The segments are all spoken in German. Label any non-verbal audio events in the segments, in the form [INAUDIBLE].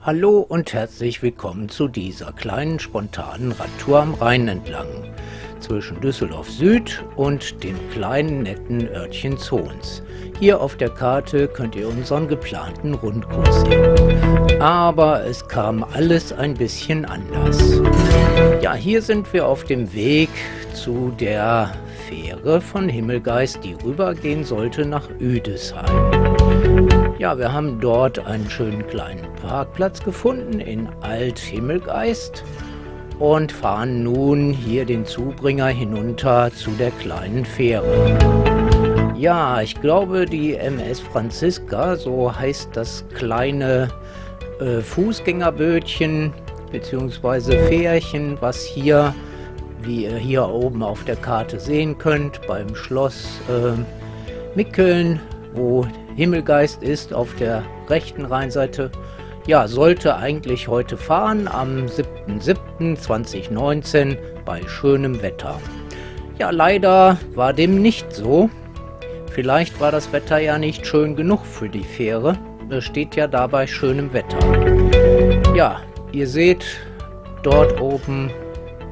Hallo und herzlich willkommen zu dieser kleinen spontanen Radtour am Rhein entlang zwischen Düsseldorf Süd und dem kleinen netten Örtchen Zons. Hier auf der Karte könnt ihr unseren geplanten Rundkurs sehen. Aber es kam alles ein bisschen anders. Ja, hier sind wir auf dem Weg zu der Fähre von Himmelgeist, die rübergehen sollte nach Üdesheim. Ja, wir haben dort einen schönen kleinen Parkplatz gefunden in Alt-Himmelgeist und fahren nun hier den Zubringer hinunter zu der kleinen Fähre. Ja, ich glaube die MS Franziska, so heißt das kleine äh, Fußgängerbötchen bzw. Fährchen, was hier, wie ihr hier oben auf der Karte sehen könnt, beim Schloss äh, Mickeln, wo Himmelgeist ist, auf der rechten Rheinseite, ja, sollte eigentlich heute fahren am 7.7.2019 bei schönem Wetter. Ja, leider war dem nicht so. Vielleicht war das Wetter ja nicht schön genug für die Fähre. Es steht ja dabei schönem Wetter. Ja, ihr seht dort oben,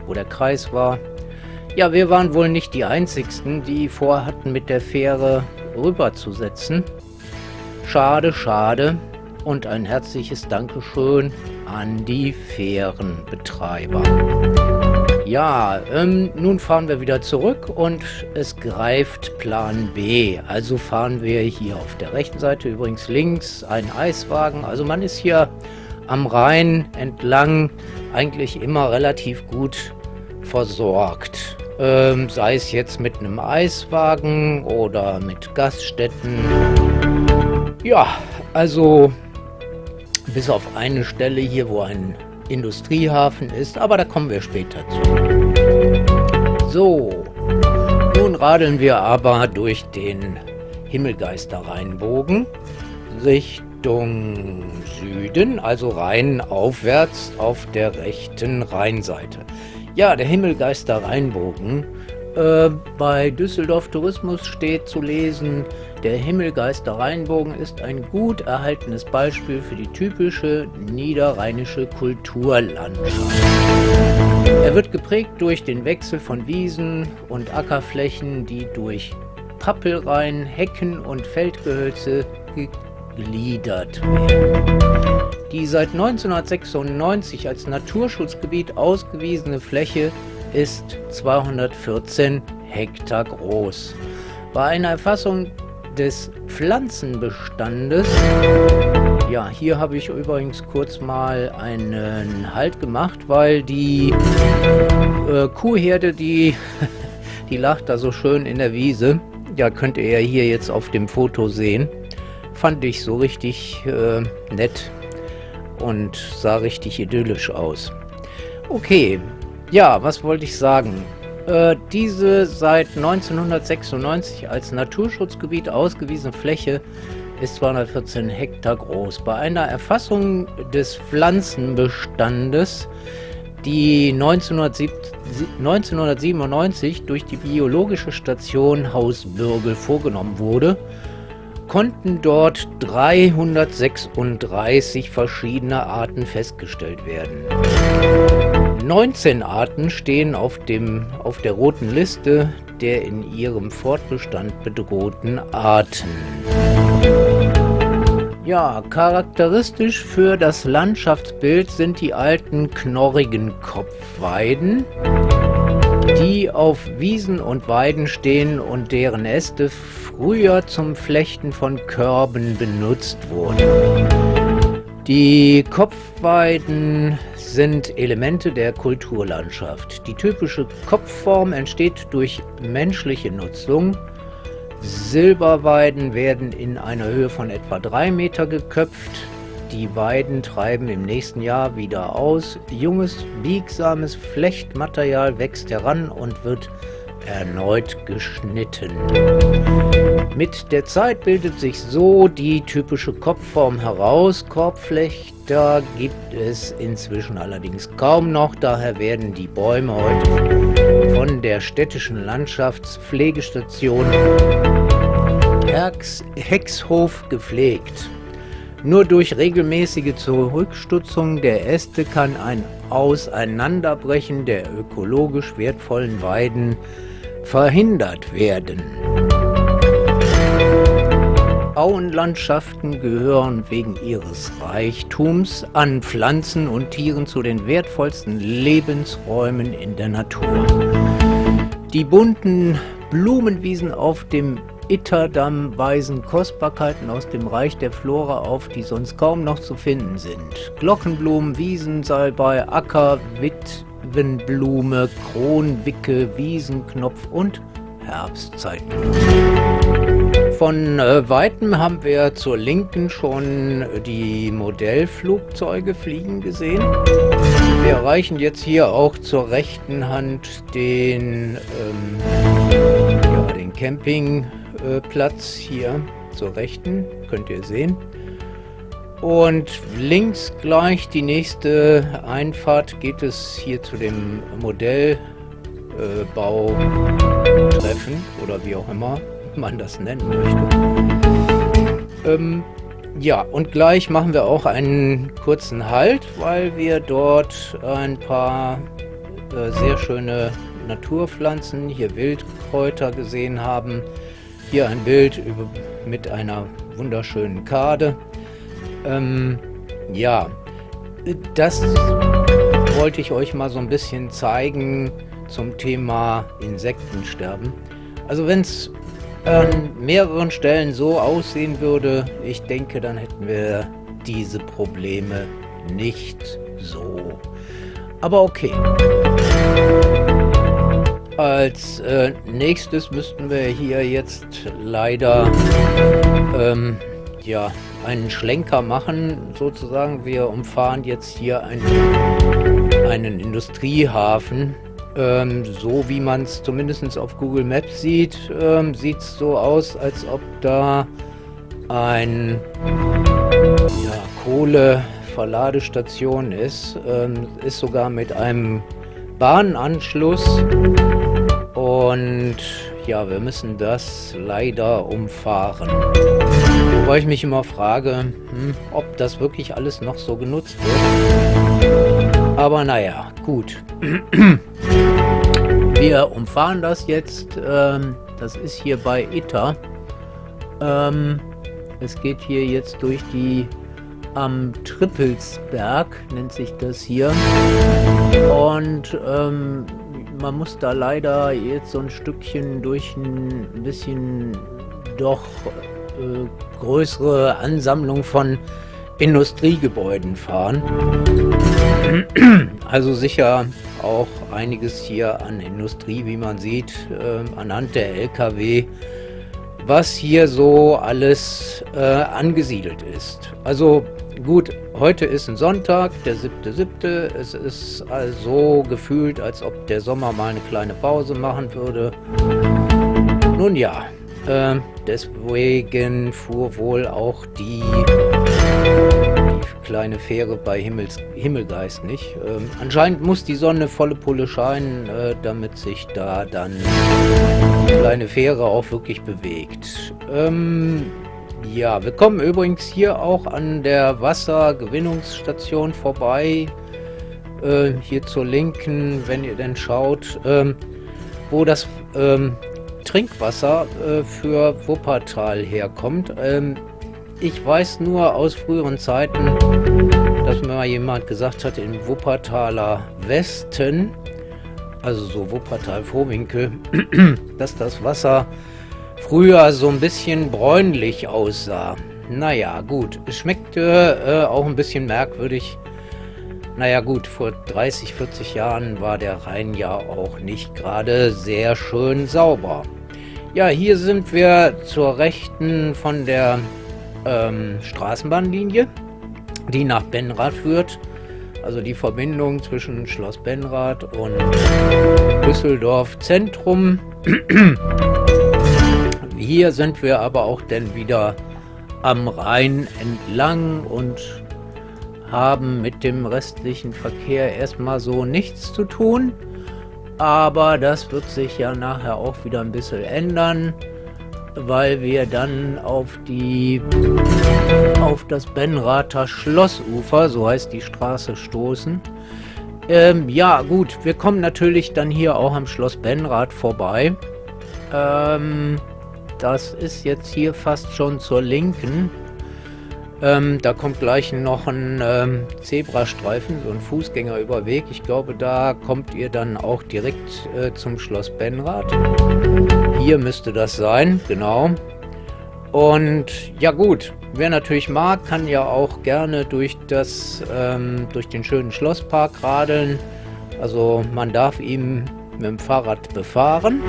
wo der Kreis war. Ja, wir waren wohl nicht die Einzigsten, die vorhatten, mit der Fähre rüberzusetzen. Schade, schade und ein herzliches Dankeschön an die Fährenbetreiber. Ja, ähm, nun fahren wir wieder zurück und es greift Plan B. Also fahren wir hier auf der rechten Seite, übrigens links, ein Eiswagen. Also man ist hier am Rhein entlang eigentlich immer relativ gut versorgt. Ähm, sei es jetzt mit einem Eiswagen oder mit Gaststätten. Ja, also bis auf eine Stelle hier, wo ein Industriehafen ist, aber da kommen wir später zu. So, nun radeln wir aber durch den Himmelgeister-Rheinbogen Richtung Süden, also Rhein aufwärts auf der rechten Rheinseite. Ja, der Himmelgeister-Rheinbogen. Äh, bei Düsseldorf Tourismus steht zu lesen, der Himmelgeister Rheinbogen ist ein gut erhaltenes Beispiel für die typische niederrheinische Kulturlandschaft. Er wird geprägt durch den Wechsel von Wiesen und Ackerflächen, die durch Pappelreihen, Hecken und Feldgehölze gegliedert werden. Die seit 1996 als Naturschutzgebiet ausgewiesene Fläche ist 214 Hektar groß. Bei einer Erfassung des Pflanzenbestandes. Ja, hier habe ich übrigens kurz mal einen Halt gemacht, weil die äh, Kuhherde, die, [LAUGHS] die lacht da so schön in der Wiese. Ja, könnt ihr ja hier jetzt auf dem Foto sehen. Fand ich so richtig äh, nett und sah richtig idyllisch aus. Okay, ja, was wollte ich sagen? Äh, diese seit 1996 als Naturschutzgebiet ausgewiesene Fläche ist 214 Hektar groß. Bei einer Erfassung des Pflanzenbestandes, die 1997 durch die biologische Station Haus Bürgel vorgenommen wurde, konnten dort 336 verschiedene Arten festgestellt werden. 19 Arten stehen auf, dem, auf der roten Liste der in ihrem Fortbestand bedrohten Arten. Ja, charakteristisch für das Landschaftsbild sind die alten knorrigen Kopfweiden, die auf Wiesen und Weiden stehen und deren Äste früher zum Flechten von Körben benutzt wurden. Die Kopfweiden sind Elemente der Kulturlandschaft. Die typische Kopfform entsteht durch menschliche Nutzung. Silberweiden werden in einer Höhe von etwa 3 Meter geköpft. Die Weiden treiben im nächsten Jahr wieder aus. Junges, biegsames Flechtmaterial wächst heran und wird erneut geschnitten. Mit der Zeit bildet sich so die typische Kopfform heraus. Korbflechter gibt es inzwischen allerdings kaum noch, daher werden die Bäume heute von der städtischen Landschaftspflegestation Hexhof gepflegt. Nur durch regelmäßige Zurückstutzung der Äste kann ein Auseinanderbrechen der ökologisch wertvollen Weiden verhindert werden. Auenlandschaften gehören wegen ihres Reichtums an Pflanzen und Tieren zu den wertvollsten Lebensräumen in der Natur. Die bunten Blumenwiesen auf dem Itterdamm weisen Kostbarkeiten aus dem Reich der Flora auf, die sonst kaum noch zu finden sind. Glockenblumen, Wiesen, Salbei, Acker, Witwenblume, Kronwicke, Wiesenknopf und Herbstzeitblume. Von äh, Weitem haben wir zur Linken schon die Modellflugzeuge fliegen gesehen. Wir erreichen jetzt hier auch zur rechten Hand den, ähm, ja, den Campingplatz hier zur rechten, könnt ihr sehen. Und links gleich die nächste Einfahrt geht es hier zu dem Modellbautreffen äh, oder wie auch immer man das nennen möchte. Ähm, ja, und gleich machen wir auch einen kurzen Halt, weil wir dort ein paar äh, sehr schöne Naturpflanzen, hier Wildkräuter gesehen haben. Hier ein Bild über, mit einer wunderschönen Kade. Ähm, ja, das wollte ich euch mal so ein bisschen zeigen zum Thema Insektensterben. Also wenn es an mehreren Stellen so aussehen würde, ich denke, dann hätten wir diese Probleme nicht so. Aber okay. Als äh, nächstes müssten wir hier jetzt leider ähm, ja, einen Schlenker machen, sozusagen. Wir umfahren jetzt hier einen, einen Industriehafen ähm, so wie man es zumindest auf Google Maps sieht, ähm, sieht es so aus, als ob da ein ja, Kohleverladestation ist. Ähm, ist sogar mit einem Bahnanschluss. Und ja, wir müssen das leider umfahren. Wobei ich mich immer frage, hm, ob das wirklich alles noch so genutzt wird. Aber naja, gut. [CLEARS THROAT] Wir umfahren das jetzt. Ähm, das ist hier bei Itter. Ähm, es geht hier jetzt durch die am Trippelsberg, nennt sich das hier. Und ähm, man muss da leider jetzt so ein Stückchen durch ein bisschen doch äh, größere Ansammlung von Industriegebäuden fahren. [CLEARS THROAT] Also sicher auch einiges hier an Industrie, wie man sieht, äh, anhand der LKW, was hier so alles äh, angesiedelt ist. Also gut, heute ist ein Sonntag, der 7.7. Es ist also gefühlt, als ob der Sommer mal eine kleine Pause machen würde. Nun ja, äh, deswegen fuhr wohl auch die kleine Fähre bei Himmels, Himmelgeist nicht. Ähm, anscheinend muss die Sonne volle Pulle scheinen, äh, damit sich da dann die kleine Fähre auch wirklich bewegt. Ähm, ja, wir kommen übrigens hier auch an der Wassergewinnungsstation vorbei. Äh, hier zur Linken, wenn ihr denn schaut, ähm, wo das ähm, Trinkwasser äh, für Wuppertal herkommt. Ähm, ich weiß nur aus früheren Zeiten, dass mir mal jemand gesagt hat, in Wuppertaler Westen, also so Wuppertal-Vorwinkel, [CLEARS THROAT] dass das Wasser früher so ein bisschen bräunlich aussah. Naja, gut. Es schmeckte äh, auch ein bisschen merkwürdig. Naja gut, vor 30, 40 Jahren war der Rhein ja auch nicht gerade sehr schön sauber. Ja, hier sind wir zur Rechten von der ähm, Straßenbahnlinie, die nach Benrath führt. Also die Verbindung zwischen Schloss Benrath und Düsseldorf Zentrum. Hier sind wir aber auch dann wieder am Rhein entlang und haben mit dem restlichen Verkehr erstmal so nichts zu tun. Aber das wird sich ja nachher auch wieder ein bisschen ändern. weil wir dann auf die auf das Benrather Schlossufer, so heißt die Straße, stoßen. Ähm, ja, gut, wir kommen natürlich dann hier auch am Schloss Benrath vorbei. Ähm, das ist jetzt hier fast schon zur Linken. Ähm, da kommt gleich noch ein ähm, Zebrastreifen, so ein Fußgängerüberweg. Ich glaube, da kommt ihr dann auch direkt äh, zum Schloss Benrath. Hier müsste das sein, genau. Und ja gut, wer natürlich mag, kann ja auch gerne durch, das, ähm, durch den schönen Schlosspark radeln. Also man darf ihn mit dem Fahrrad befahren.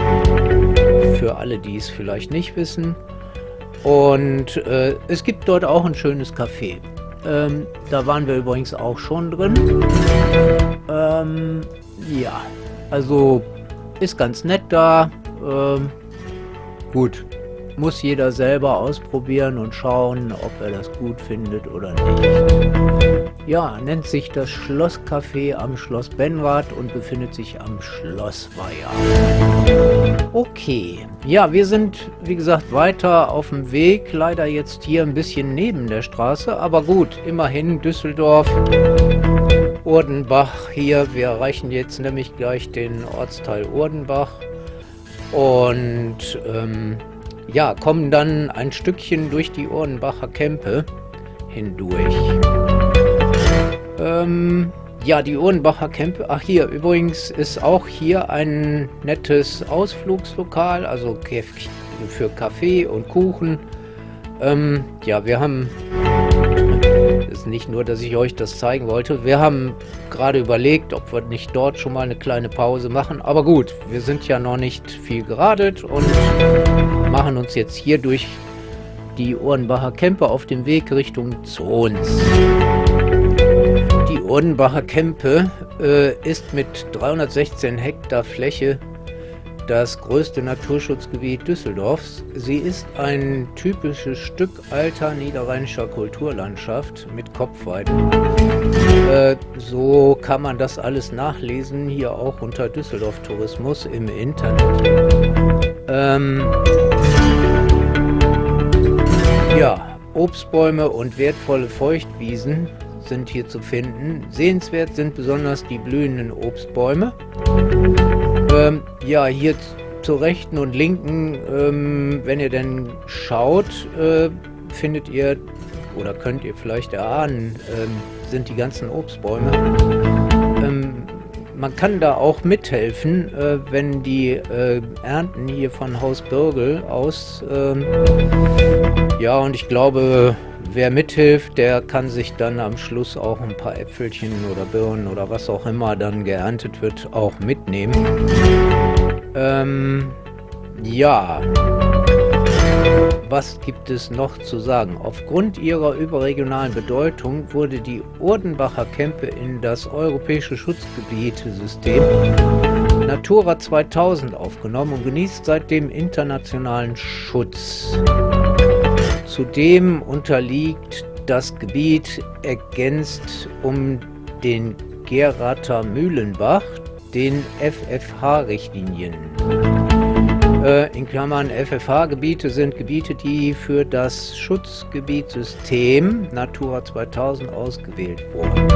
Für alle, die es vielleicht nicht wissen. Und äh, es gibt dort auch ein schönes Café. Ähm, da waren wir übrigens auch schon drin. Ähm, ja, also ist ganz nett da. Ähm, gut, muss jeder selber ausprobieren und schauen, ob er das gut findet oder nicht. Ja, nennt sich das Schlosscafé am Schloss Benrath und befindet sich am Schlossweiher. Okay, ja, wir sind, wie gesagt, weiter auf dem Weg. Leider jetzt hier ein bisschen neben der Straße, aber gut, immerhin Düsseldorf. Urdenbach hier. Wir erreichen jetzt nämlich gleich den Ortsteil Urdenbach. Und ähm, ja, kommen dann ein Stückchen durch die Urdenbacher Kämpe hindurch. Ähm, ja, die Urdenbacher Kämpe. Ach, hier, übrigens ist auch hier ein nettes Ausflugslokal, also für Kaffee und Kuchen. Ähm, ja, wir haben ist nicht nur, dass ich euch das zeigen wollte. Wir haben gerade überlegt, ob wir nicht dort schon mal eine kleine Pause machen. Aber gut, wir sind ja noch nicht viel geradet und machen uns jetzt hier durch die Ohrenbacher Kempe auf dem Weg Richtung Zons. Die Ohrenbacher Kempe äh, ist mit 316 Hektar Fläche das größte Naturschutzgebiet Düsseldorfs. Sie ist ein typisches Stück alter niederrheinischer Kulturlandschaft mit Kopfweiden. Äh, so kann man das alles nachlesen, hier auch unter Düsseldorf Tourismus im Internet. Ähm, ja, Obstbäume und wertvolle Feuchtwiesen sind hier zu finden. Sehenswert sind besonders die blühenden Obstbäume. Ähm, ja, hier zur rechten und linken, ähm, wenn ihr denn schaut, äh, findet ihr oder könnt ihr vielleicht erahnen, ähm, sind die ganzen Obstbäume. Ähm, man kann da auch mithelfen, äh, wenn die äh, Ernten hier von Haus Birgel aus, ähm, ja, und ich glaube, wer mithilft, der kann sich dann am Schluss auch ein paar Äpfelchen oder Birnen oder was auch immer dann geerntet wird, auch mitnehmen. Ähm, ja. Was gibt es noch zu sagen? Aufgrund ihrer überregionalen Bedeutung wurde die Urdenbacher Kempe in das europäische Schutzgebietesystem Natura 2000 aufgenommen und genießt seitdem internationalen Schutz. Zudem unterliegt das Gebiet ergänzt um den Gerater Mühlenbach den FFH-Richtlinien. Äh, in Klammern FFH-Gebiete sind Gebiete, die für das Schutzgebietssystem Natura 2000 ausgewählt wurden.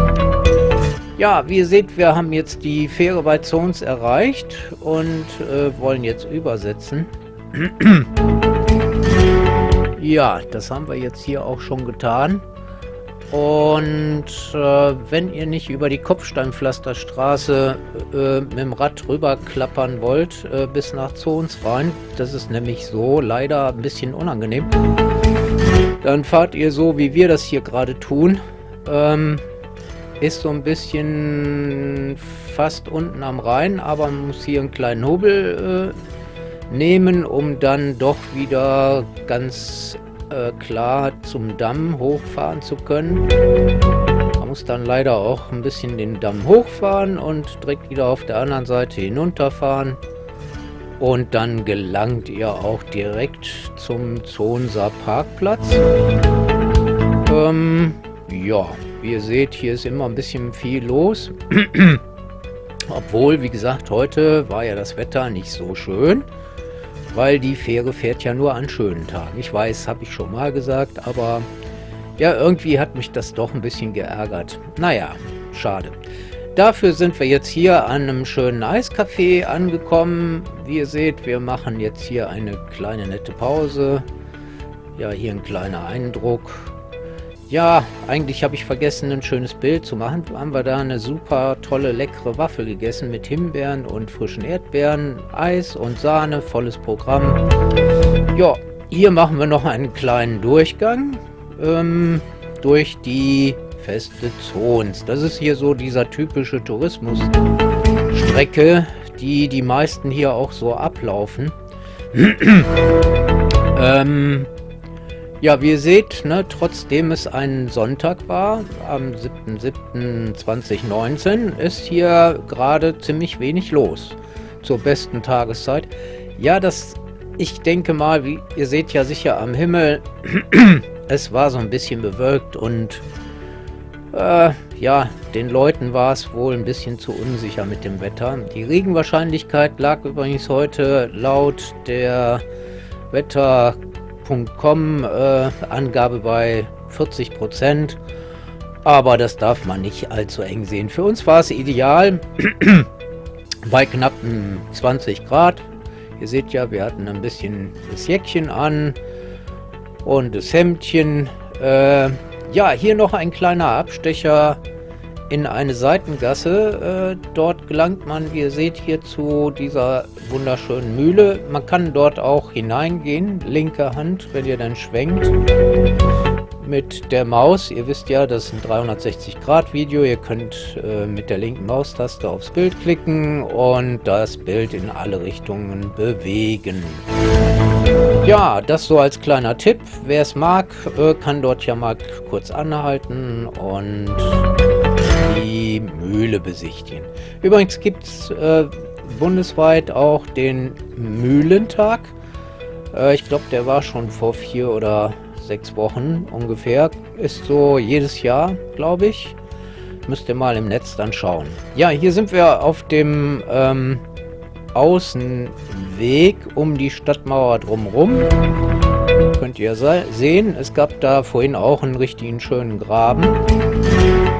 Ja, wie ihr seht, wir haben jetzt die Fähre bei Zons erreicht und äh, wollen jetzt übersetzen. Ja, das haben wir jetzt hier auch schon getan. Und äh, wenn ihr nicht über die Kopfsteinpflasterstraße äh, mit dem Rad rüberklappern wollt, äh, bis nach Zons rein, das ist nämlich so leider ein bisschen unangenehm, dann fahrt ihr so, wie wir das hier gerade tun. Ähm, ist so ein bisschen fast unten am Rhein, aber man muss hier einen kleinen Hobel äh, nehmen, um dann doch wieder ganz äh, klar zum Damm hochfahren zu können. Man muss dann leider auch ein bisschen den Damm hochfahren und direkt wieder auf der anderen Seite hinunterfahren. Und dann gelangt ihr auch direkt zum Zonser Parkplatz. Ähm, ja, wie ihr seht, hier ist immer ein bisschen viel los. [CLEARS THROAT] Obwohl, wie gesagt, heute war ja das Wetter nicht so schön. Weil die Fähre fährt ja nur an schönen Tagen. Ich weiß, habe ich schon mal gesagt, aber ja, irgendwie hat mich das doch ein bisschen geärgert. Naja, schade. Dafür sind wir jetzt hier an einem schönen Eiscafé angekommen. Wie ihr seht, wir machen jetzt hier eine kleine nette Pause. Ja, hier ein kleiner Eindruck. Ja, eigentlich habe ich vergessen, ein schönes Bild zu machen. Haben wir da eine super tolle, leckere Waffel gegessen mit Himbeeren und frischen Erdbeeren, Eis und Sahne, volles Programm. Ja, hier machen wir noch einen kleinen Durchgang ähm, durch die feste Zons. Das ist hier so dieser typische Tourismusstrecke, die die meisten hier auch so ablaufen. [CLEARS THROAT] ähm, ja, wie ihr seht, ne, trotzdem es ein Sonntag war, am 7.7.2019, ist hier gerade ziemlich wenig los zur besten Tageszeit. Ja, das, ich denke mal, wie ihr seht ja sicher am Himmel, [CLEARS THROAT] es war so ein bisschen bewölkt und äh, ja, den Leuten war es wohl ein bisschen zu unsicher mit dem Wetter. Die Regenwahrscheinlichkeit lag übrigens heute laut der Wetter.com äh, Angabe bei 40 Prozent. Aber das darf man nicht allzu eng sehen. Für uns war es ideal [CLEARS THROAT] bei knappen 20 Grad. Ihr seht ja, wir hatten ein bisschen das Jäckchen an und das Hemdchen. Äh, ja, hier noch ein kleiner Abstecher in eine Seitengasse. Äh, dort gelangt man, wie ihr seht, hier zu dieser wunderschönen Mühle. Man kann dort auch hineingehen, linke Hand, wenn ihr dann schwenkt mit der Maus. Ihr wisst ja, das ist ein 360-Grad-Video. Ihr könnt äh, mit der linken Maustaste aufs Bild klicken und das Bild in alle Richtungen bewegen. Ja, das so als kleiner Tipp. Wer es mag, äh, kann dort ja mal kurz anhalten und die Mühle besichtigen. Übrigens gibt es äh, bundesweit auch den Mühlentag. Äh, ich glaube, der war schon vor vier oder sechs Wochen ungefähr. Ist so jedes Jahr, glaube ich. Müsst ihr mal im Netz dann schauen. Ja, hier sind wir auf dem ähm, Außenweg um die Stadtmauer drumherum. Könnt ihr sehen, es gab da vorhin auch einen richtigen schönen Graben.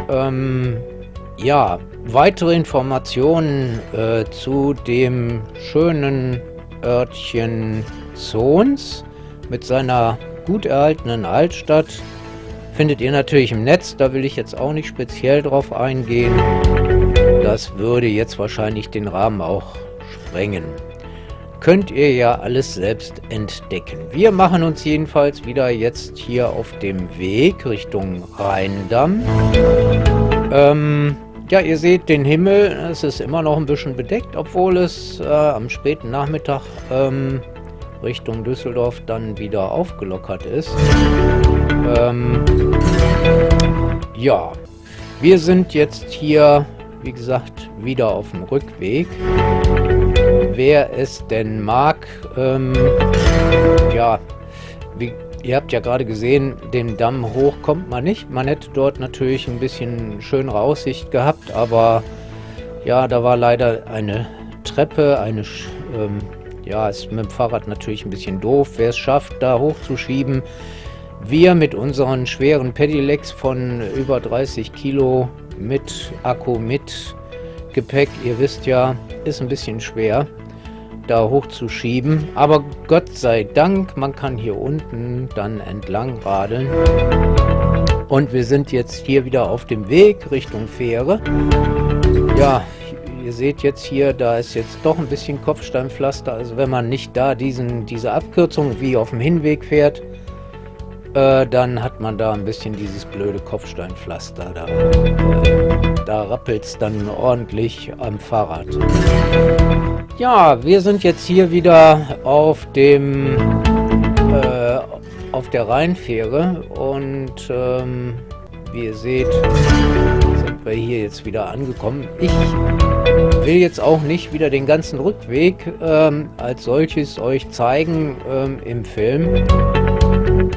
Ähm, ja, weitere Informationen äh, zu dem schönen Örtchen Zons mit seiner gut erhaltenen Altstadt findet ihr natürlich im Netz. Da will ich jetzt auch nicht speziell drauf eingehen. Das würde jetzt wahrscheinlich den Rahmen auch sprengen. Könnt ihr ja alles selbst entdecken. Wir machen uns jedenfalls wieder jetzt hier auf dem Weg Richtung Rheindamm. Ähm, ja, ihr seht den Himmel, es ist immer noch ein bisschen bedeckt, obwohl es äh, am späten Nachmittag ähm, Richtung Düsseldorf dann wieder aufgelockert ist. Ähm, ja, wir sind jetzt hier, wie gesagt, wieder auf dem Rückweg wer es denn mag. Ähm, ja, wie, ihr habt ja gerade gesehen, den Damm hoch kommt man nicht. Man hätte dort natürlich ein bisschen schönere Aussicht gehabt, aber ja, da war leider eine Treppe, eine, ähm, ja, ist mit dem Fahrrad natürlich ein bisschen doof. Wer es schafft, da hochzuschieben, wir mit unseren schweren Pedelecs von über 30 Kilo mit Akku, mit Gepäck, ihr wisst ja, ist ein bisschen schwer da hochzuschieben. Aber Gott sei Dank, man kann hier unten dann entlang radeln. Und wir sind jetzt hier wieder auf dem Weg Richtung Fähre. Ja, ihr seht jetzt hier, da ist jetzt doch ein bisschen Kopfsteinpflaster. Also wenn man nicht da diesen, diese Abkürzung wie auf dem Hinweg fährt, äh, dann hat man da ein bisschen dieses blöde Kopfsteinpflaster. Da, äh, da rappelt es dann ordentlich am Fahrrad. Ja, wir sind jetzt hier wieder auf dem äh, auf der Rheinfähre und ähm, wie ihr seht, sind wir hier jetzt wieder angekommen. Ich will jetzt auch nicht wieder den ganzen Rückweg ähm, als solches euch zeigen ähm, im Film.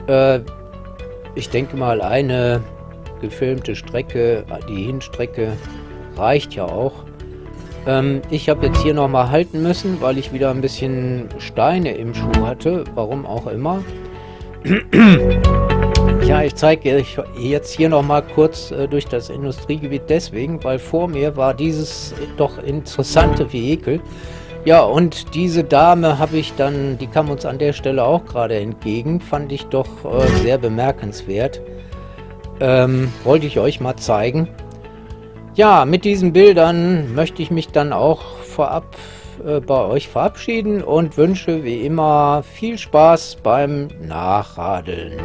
Äh, ich denke mal, eine gefilmte Strecke, die Hinstrecke reicht ja auch. Ähm, ich habe jetzt hier nochmal halten müssen, weil ich wieder ein bisschen Steine im Schuh hatte. Warum auch immer. [CLEARS THROAT] ja, ich zeige euch jetzt hier nochmal kurz äh, durch das Industriegebiet deswegen, weil vor mir war dieses doch interessante Vehikel. Ja, und diese Dame habe ich dann, die kam uns an der Stelle auch gerade entgegen, fand ich doch äh, sehr bemerkenswert. Ähm, wollte ich euch mal zeigen. Ja, mit diesen Bildern möchte ich mich dann auch vorab äh, bei euch verabschieden und wünsche wie immer viel Spaß beim Nachradeln.